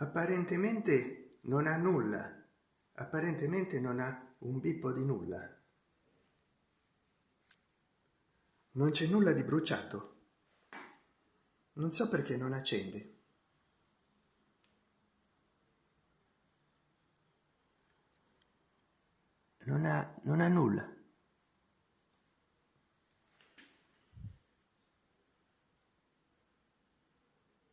apparentemente non ha nulla. Apparentemente non ha un bippo di nulla. Non c'è nulla di bruciato. Non so perché non accende. Non ha non ha nulla.